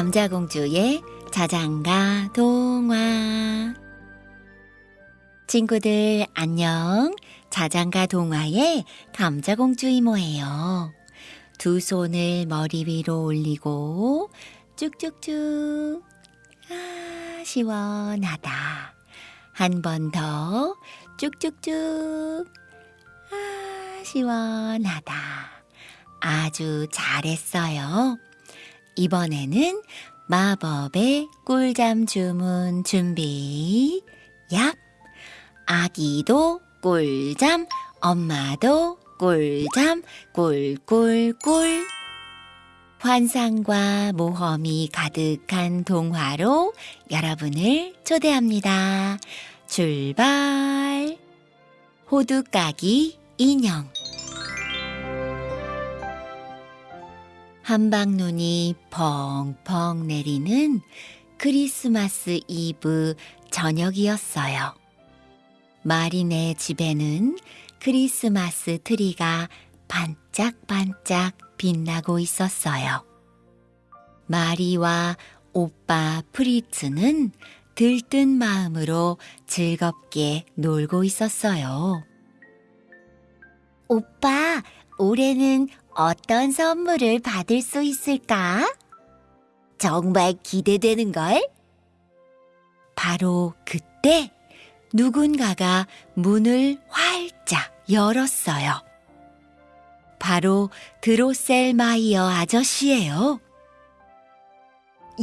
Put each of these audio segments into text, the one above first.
감자공주의 자장가 동화. 친구들 안녕. 자장가 동화의 감자공주 이모예요. 두 손을 머리 위로 올리고 쭉쭉쭉. 아 시원하다. 한 번 더 쭉쭉쭉. 아 시원하다. 아주 잘했어요. 이번에는 마법의 꿀잠 주문 준비. 얍! 아기도 꿀잠, 엄마도 꿀잠, 꿀꿀꿀. 환상과 모험이 가득한 동화로 여러분을 초대합니다. 출발! 호두까기 인형. 함박눈이 펑펑 내리는 크리스마스 이브 저녁이었어요. 마리네 집에는 크리스마스 트리가 반짝반짝 빛나고 있었어요. 마리와 오빠 프리츠는 들뜬 마음으로 즐겁게 놀고 있었어요. 오빠, 올해는 어떤 선물을 받을 수 있을까? 정말 기대되는걸? 바로 그때 누군가가 문을 활짝 열었어요. 바로 드로셀마이어 아저씨예요.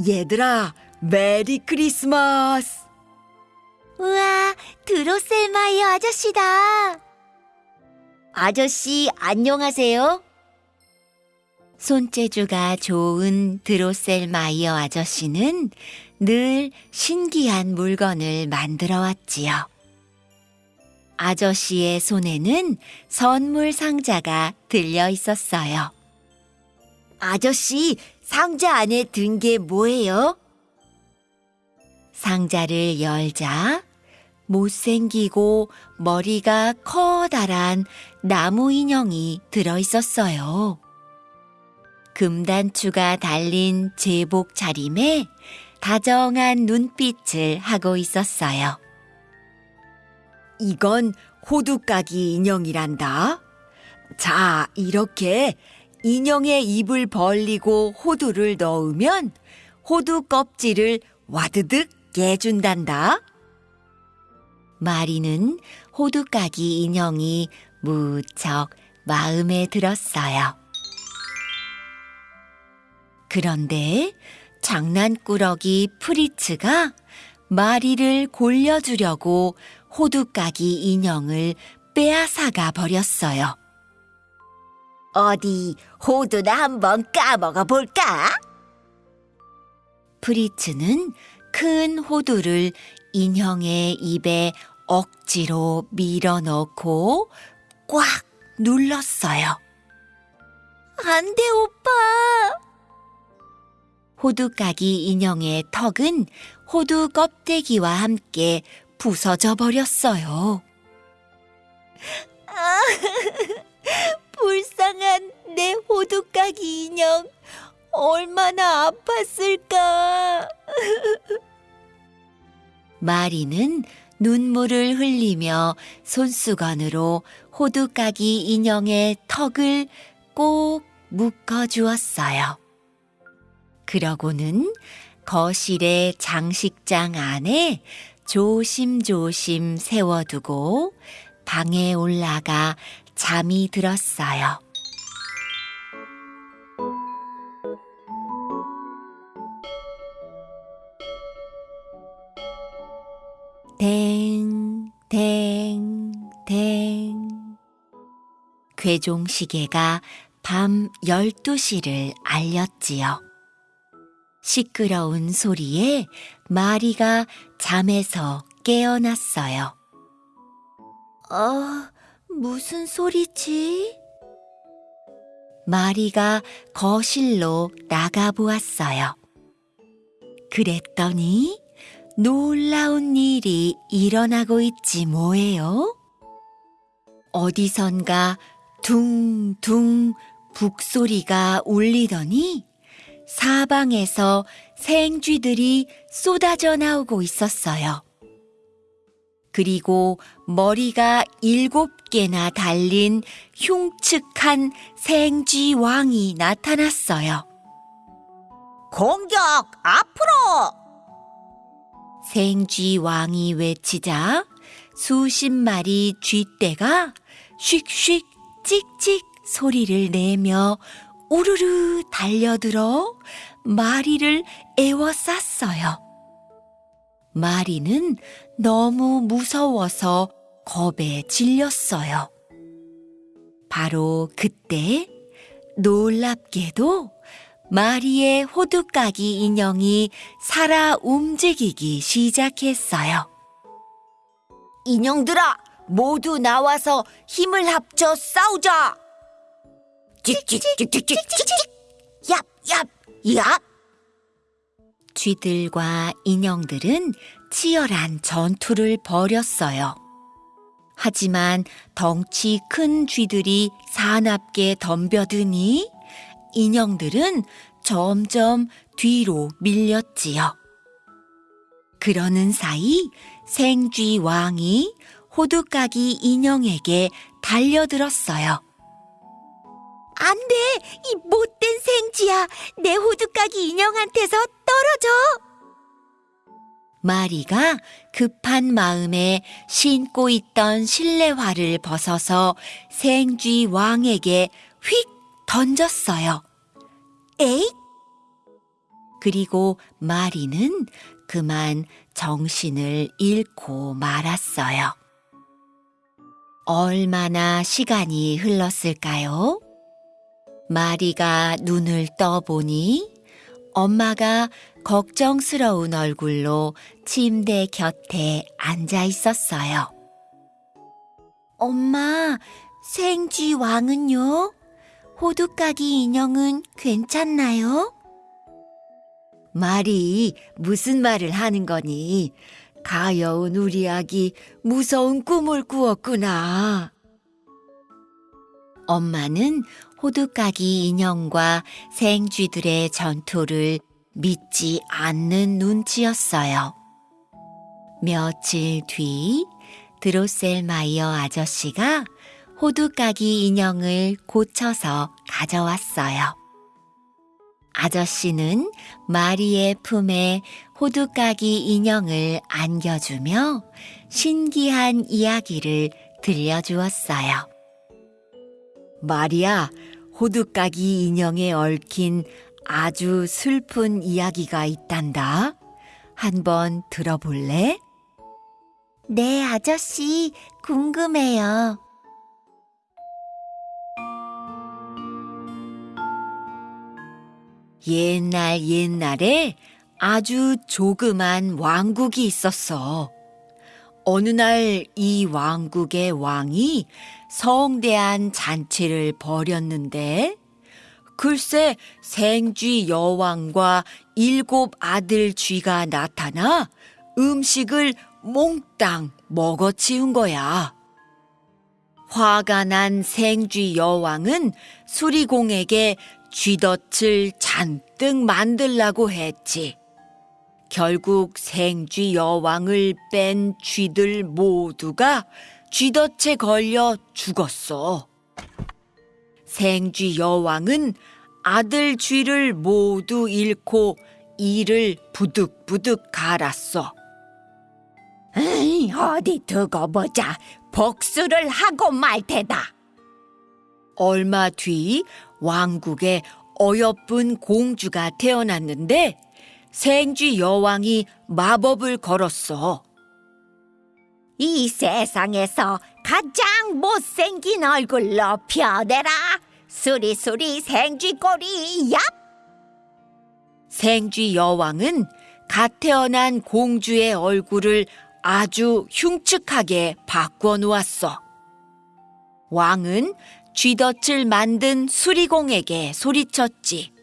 얘들아, Merry Christmas! 우와, 드로셀마이어 아저씨다. 아저씨, 안녕하세요. 손재주가 좋은 드로셀 마이어 아저씨는 늘 신기한 물건을 만들어 왔지요. 아저씨의 손에는 선물 상자가 들려 있었어요. 아저씨, 상자 안에 든 게 뭐예요? 상자를 열자 못생기고 머리가 커다란 나무 인형이 들어 있었어요. 금단추가 달린 제복 차림에 다정한 눈빛을 하고 있었어요. 이건 호두까기 인형이란다. 자, 이렇게 인형의 입을 벌리고 호두를 넣으면 호두 껍질을 와드득 깨준단다. 마리는 호두까기 인형이 무척 마음에 들었어요. 그런데 장난꾸러기 프리츠가 마리를 골려주려고 호두까기 인형을 빼앗아가 버렸어요. 어디 호두나 한번 까먹어 볼까? 프리츠는 큰 호두를 인형의 입에 억지로 밀어 넣고 꽉 눌렀어요. 안 돼, 오빠! 호두까기 인형의 턱은 호두 껍데기와 함께 부서져 버렸어요. 아, 불쌍한 내 호두까기 인형. 얼마나 아팠을까. 마리는 눈물을 흘리며 손수건으로 호두까기 인형의 턱을 꼭 묶어 주었어요. 그러고는 거실의 장식장 안에 조심조심 세워두고 방에 올라가 잠이 들었어요. 댕, 댕, 댕. 괴종 시계가 밤 12시를 알렸지요. 시끄러운 소리에 마리가 잠에서 깨어났어요. 어, 무슨 소리지? 마리가 거실로 나가보았어요. 그랬더니 놀라운 일이 일어나고 있지 뭐예요? 어디선가 둥둥 북소리가 울리더니 사방에서 생쥐들이 쏟아져 나오고 있었어요. 그리고 머리가 일곱 개나 달린 흉측한 생쥐 왕이 나타났어요. 공격 앞으로! 생쥐 왕이 외치자 수십 마리 쥐떼가 슉슉 찍찍 소리를 내며 우르르 달려들어 마리를 에워쌌어요. 마리는 너무 무서워서 겁에 질렸어요. 바로 그때 놀랍게도 마리의 호두까기 인형이 살아 움직이기 시작했어요. 인형들아, 모두 나와서 힘을 합쳐 싸우자! 찍찍찍찍찍찍찍! 얍, 얍, 얍! 쥐들과 인형들은 치열한 전투를 벌였어요. 하지만 덩치 큰 쥐들이 사납게 덤벼드니 인형들은 점점 뒤로 밀렸지요. 그러는 사이 생쥐 왕이 호두까기 인형에게 달려들었어요. 안 돼! 이 못된 생쥐야! 내 호두까기 인형한테서 떨어져! 마리가 급한 마음에 신고 있던 실내화를 벗어서 생쥐 왕에게 휙 던졌어요. 에이! 그리고 마리는 그만 정신을 잃고 말았어요. 얼마나 시간이 흘렀을까요? 마리가 눈을 떠보니 엄마가 걱정스러운 얼굴로 침대 곁에 앉아 있었어요. 엄마, 생쥐 왕은요? 호두까기 인형은 괜찮나요? 말이 무슨 말을 하는 거니? 가여운 우리 아기 무서운 꿈을 꾸었구나. 엄마는 호두까기 인형과 생쥐들의 전투를 믿지 않는 눈치였어요. 며칠 뒤 드로셀마이어 아저씨가 호두까기 인형을 고쳐서 가져왔어요. 아저씨는 마리의 품에 호두까기 인형을 안겨주며 신기한 이야기를 들려주었어요. 마리야, 호두까기 인형에 얽힌 아주 슬픈 이야기가 있단다. 한번 들어볼래? 네, 아저씨, 궁금해요. 옛날 옛날에 아주 조그만 왕국이 있었어. 어느 날 이 왕국의 왕이 성대한 잔치를 벌였는데 글쎄 생쥐 여왕과 일곱 아들 쥐가 나타나 음식을 몽땅 먹어치운 거야. 화가 난 생쥐 여왕은 수리공에게 쥐덫을 잔뜩 만들라고 했지. 결국 생쥐 여왕을 뺀 쥐들 모두가 쥐덫에 걸려 죽었어. 생쥐 여왕은 아들 쥐를 모두 잃고 이를 부득부득 갈았어. 에이, 어디 두고 보자. 복수를 하고 말 테다. 얼마 뒤 왕국에 어여쁜 공주가 태어났는데 생쥐 여왕이 마법을 걸었어. 이 세상에서 가장 못생긴 얼굴로 펴내라. 수리수리 생쥐꼬리 얍! 생쥐 여왕은 갓 태어난 공주의 얼굴을 아주 흉측하게 바꿔 놓았어. 왕은 쥐덫을 만든 수리공에게 소리쳤지.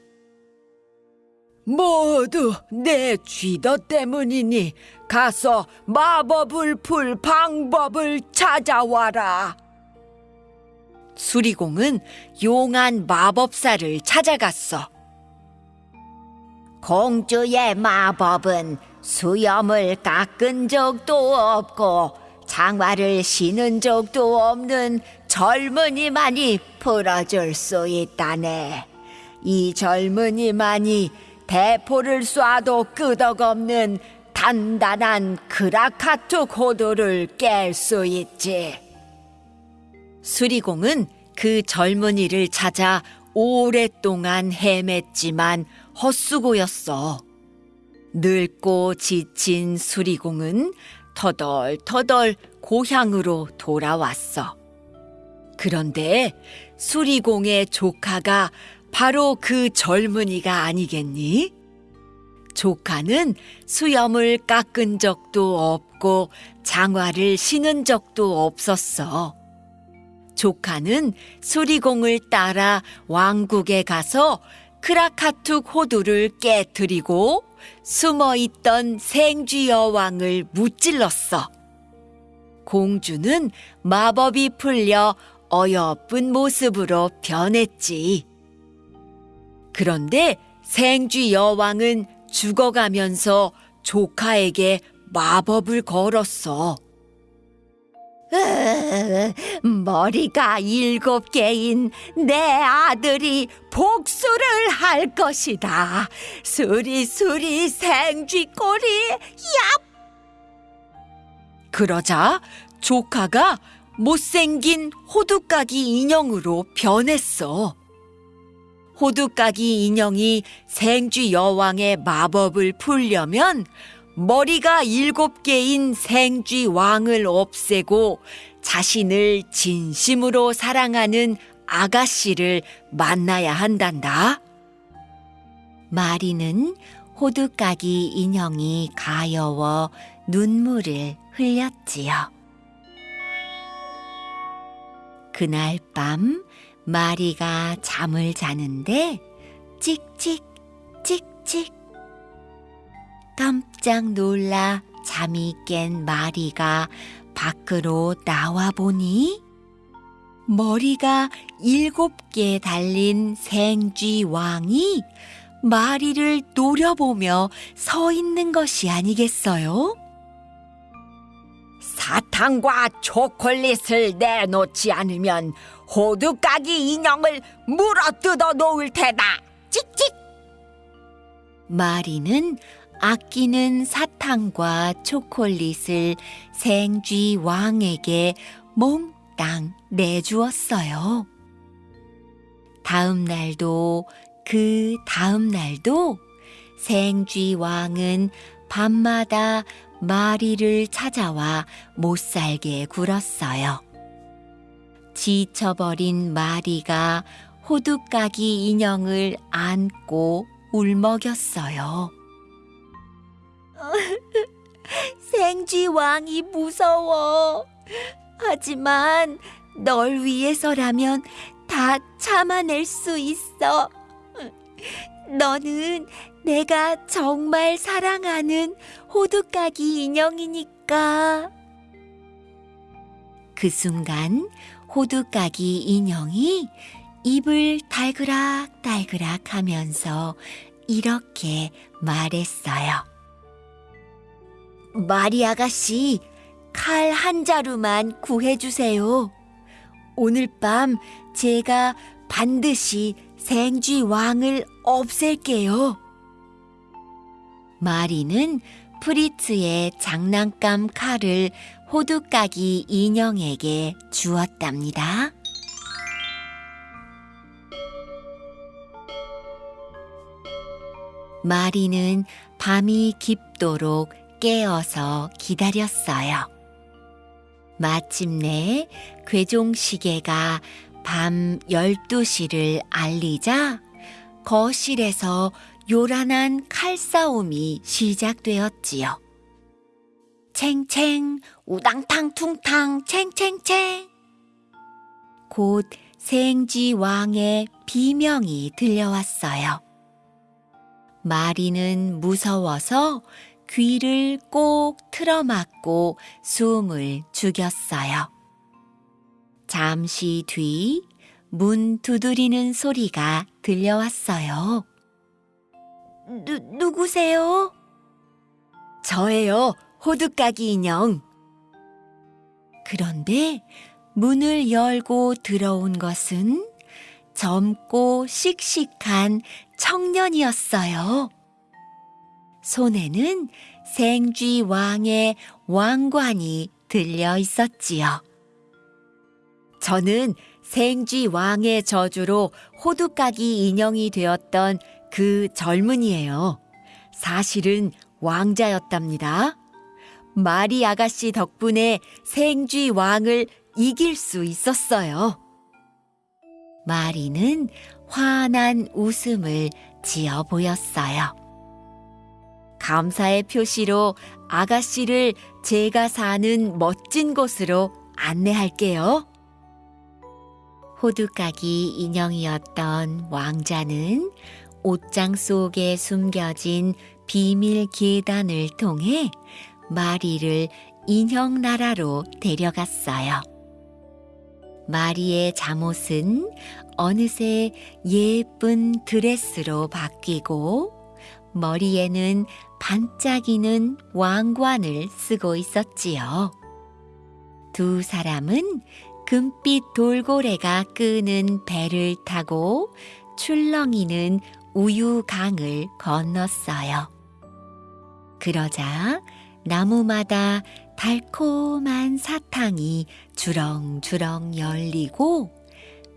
모두 내 쥐덫 때문이니 가서 마법을 풀 방법을 찾아와라. 수리공은 용한 마법사를 찾아갔어. 공주의 마법은 수염을 깎은 적도 없고 장화를 신은 적도 없는 젊은이만이 풀어줄 수 있다네. 이 젊은이만이 대포를 쏴도 끄덕없는 단단한 크라카투 고도를 깰 수 있지. 수리공은 그 젊은이를 찾아 오랫동안 헤맸지만 헛수고였어. 늙고 지친 수리공은 터덜터덜 고향으로 돌아왔어. 그런데 수리공의 조카가 바로 그 젊은이가 아니겠니? 조카는 수염을 깎은 적도 없고 장화를 신은 적도 없었어. 조카는 수리공을 따라 왕국에 가서 크라카툭 호두를 깨뜨리고 숨어 있던 생쥐 여왕을 무찔렀어. 공주는 마법이 풀려 어여쁜 모습으로 변했지. 그런데 생쥐 여왕은 죽어가면서 조카에게 마법을 걸었어. 으, 머리가 일곱 개인 내 아들이 복수를 할 것이다. 수리수리 생쥐꼬리 그러자 조카가 못생긴 호두까기 인형으로 변했어. 호두까기 인형이 생쥐 여왕의 마법을 풀려면 머리가 일곱 개인 생쥐 왕을 없애고 자신을 진심으로 사랑하는 아가씨를 만나야 한단다. 마리는 호두까기 인형이 가여워 눈물을 흘렸지요. 그날 밤 마리가 잠을 자는데 찍찍 찍찍 깜짝 놀라 잠이 깬 마리가 밖으로 나와 보니 머리가 일곱 개 달린 생쥐 왕이 마리를 노려보며 서 있는 것이 아니겠어요? 사탕과 초콜릿을 내놓지 않으면 호두까기 인형을 물어 뜯어 놓을 테다. 찍찍. 마리는 아끼는 사탕과 초콜릿을 생쥐 왕에게 몽땅 내주었어요. 다음 날도 그 다음 날도 생쥐 왕은 밤마다 마리를 찾아와 못 살게 굴었어요. 지쳐버린 마리가 호두까기 인형을 안고 울먹였어요. 생쥐 왕이 무서워. 하지만 널 위해서라면 다 참아낼 수 있어. 너는 내가 정말 사랑하는 호두까기 인형이니까. 그 순간 호두까기 인형이 입을 달그락달그락 하면서 이렇게 말했어요. 마리 아가씨, 칼 한 자루만 구해주세요. 오늘 밤 제가 반드시 생쥐 왕을 없앨게요. 마리는 프리츠의 장난감 칼을 호두까기 인형에게 주었답니다. 마리는 밤이 깊도록 깨어서 기다렸어요. 마침내 괴종시계가 밤 12시를 알리자 거실에서 요란한 칼싸움이 시작되었지요. 챙챙, 우당탕 퉁탕, 챙챙챙. 곧 생쥐 왕의 비명이 들려왔어요. 마리는 무서워서 귀를 꼭 틀어막고 숨을 죽였어요. 잠시 뒤 문 두드리는 소리가 들려왔어요. 누, 누구세요? 저예요, 호두까기 인형. 그런데 문을 열고 들어온 것은 젊고 씩씩한 청년이었어요. 손에는 생쥐 왕의 왕관이 들려 있었지요. 저는 생쥐 왕의 저주로 호두까기 인형이 되었던 그 젊은이에요. 사실은 왕자였답니다. 마리 아가씨 덕분에 생쥐 왕을 이길 수 있었어요. 마리는 환한 웃음을 지어 보였어요. 감사의 표시로 아가씨를 제가 사는 멋진 곳으로 안내할게요. 호두까기 인형이었던 왕자는 옷장 속에 숨겨진 비밀 계단을 통해 마리를 인형 나라로 데려갔어요. 마리의 잠옷은 어느새 예쁜 드레스로 바뀌고 머리에는 반짝이는 왕관을 쓰고 있었지요. 두 사람은 금빛 돌고래가 끄는 배를 타고 출렁이는 우유강을 건넜어요. 그러자 나무마다 달콤한 사탕이 주렁주렁 열리고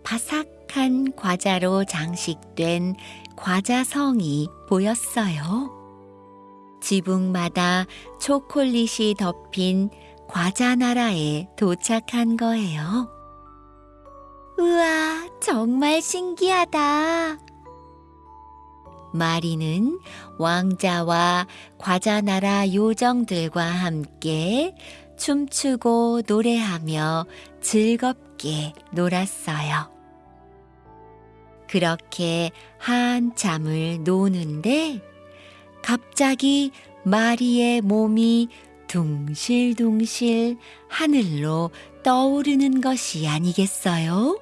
바삭한 과자로 장식된 과자성이 보였어요. 지붕마다 초콜릿이 덮인 과자 나라에 도착한 거예요. 우와, 정말 신기하다. 마리는 왕자와 과자나라 요정들과 함께 춤추고 노래하며 즐겁게 놀았어요. 그렇게 한참을 노는데 갑자기 마리의 몸이 둥실둥실 하늘로 떠오르는 것이 아니겠어요?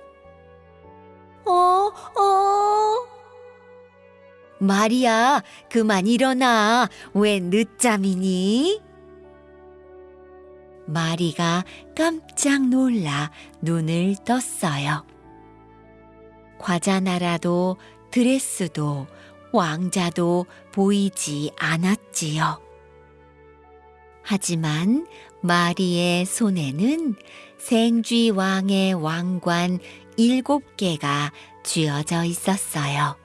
어, 어. 마리야, 그만 일어나. 왜 늦잠이니? 마리가 깜짝 놀라 눈을 떴어요. 과자나라도 드레스도 왕자도 보이지 않았지요. 하지만 마리의 손에는 생쥐 왕의 왕관 일곱 개가 쥐어져 있었어요.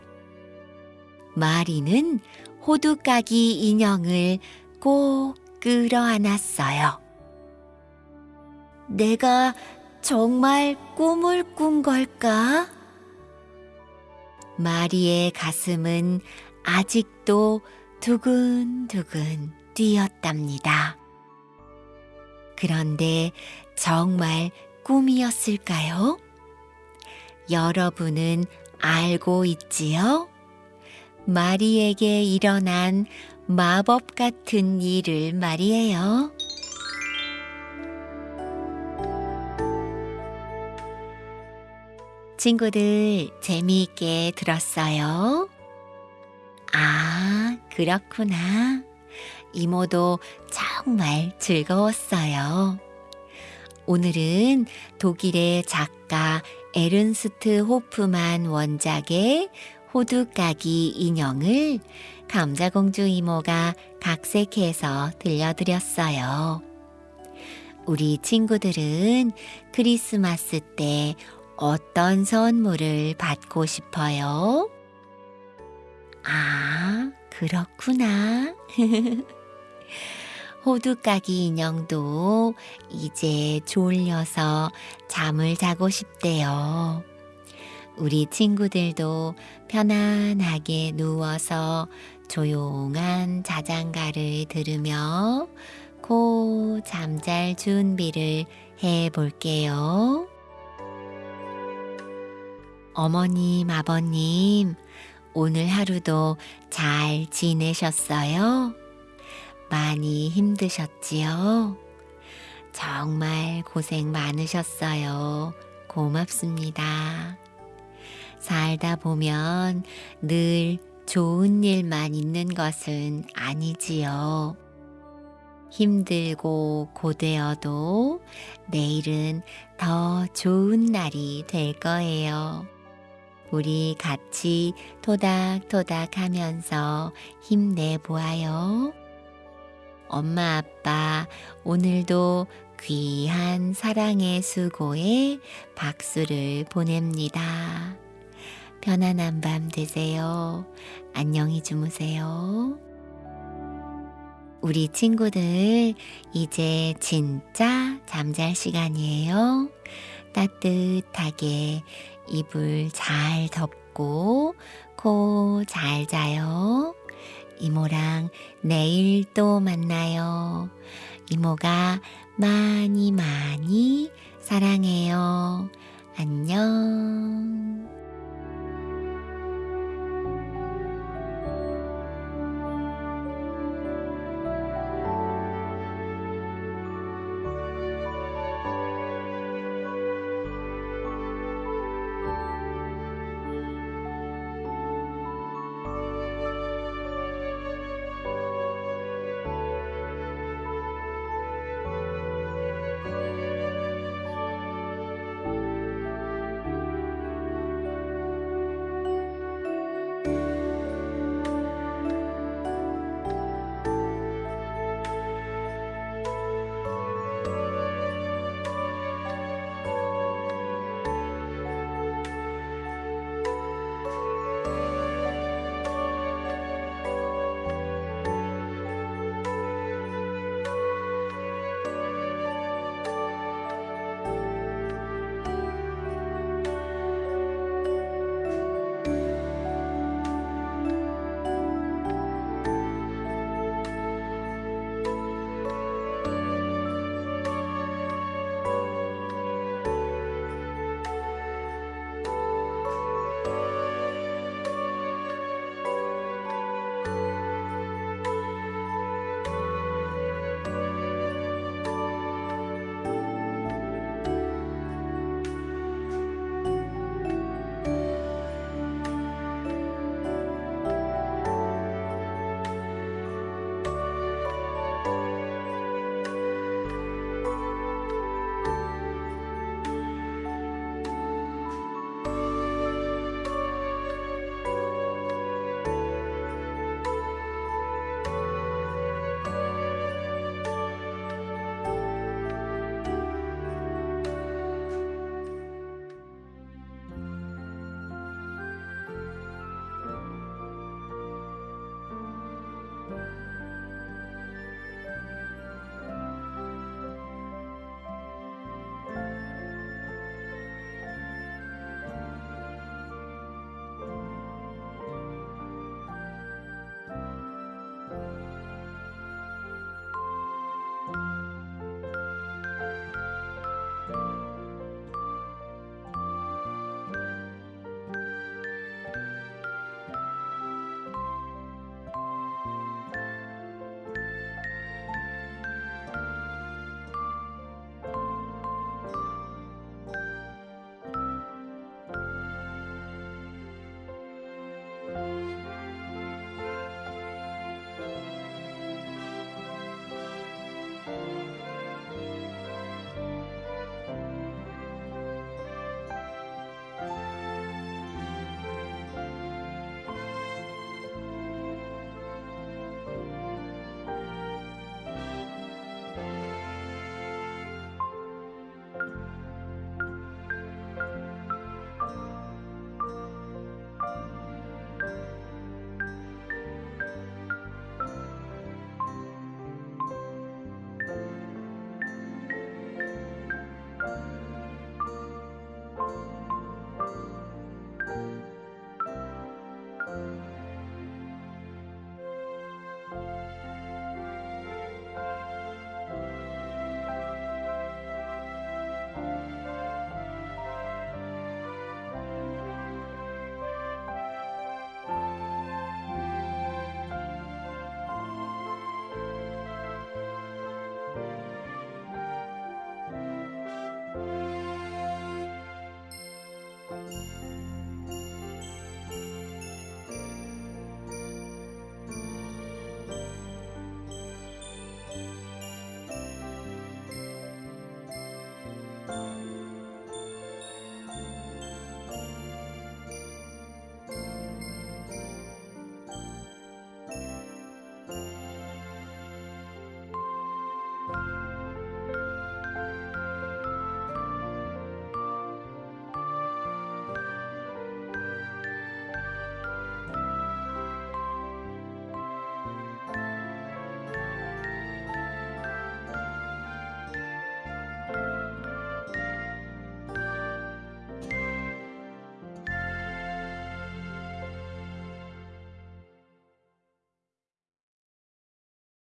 마리는 호두까기 인형을 꼭 끌어안았어요. 내가 정말 꿈을 꾼 걸까? 마리의 가슴은 아직도 두근두근 뛰었답니다. 그런데 정말 꿈이었을까요? 여러분은 알고 있지요? 마리에게 일어난 마법 같은 일을 말이에요. 친구들 재미있게 들었어요? 아, 그렇구나. 이모도 정말 즐거웠어요. 오늘은 독일의 작가 에른스트 호프만 원작의 호두까기 인형을 감자공주 이모가 각색해서 들려드렸어요. 우리 친구들은 크리스마스 때 어떤 선물을 받고 싶어요? 아, 그렇구나. 호두까기 인형도 이제 졸려서 잠을 자고 싶대요. 우리 친구들도 편안하게 누워서 조용한 자장가를 들으며 고 잠잘 준비를 해 볼게요. 어머님, 아버님, 오늘 하루도 잘 지내셨어요? 많이 힘드셨지요? 정말 고생 많으셨어요. 고맙습니다. 살다 보면 늘 좋은 일만 있는 것은 아니지요. 힘들고 고되어도 내일은 더 좋은 날이 될 거예요. 우리 같이 토닥토닥 하면서 힘내보아요. 엄마, 아빠, 오늘도 귀한 사랑의 수고에 박수를 보냅니다. 편안한 밤 되세요. 안녕히 주무세요. 우리 친구들, 이제 진짜 잠잘 시간이에요. 따뜻하게 이불 잘 덮고 코 잘 자요. 이모랑 내일 또 만나요. 이모가 많이 많이 사랑해요. 안녕.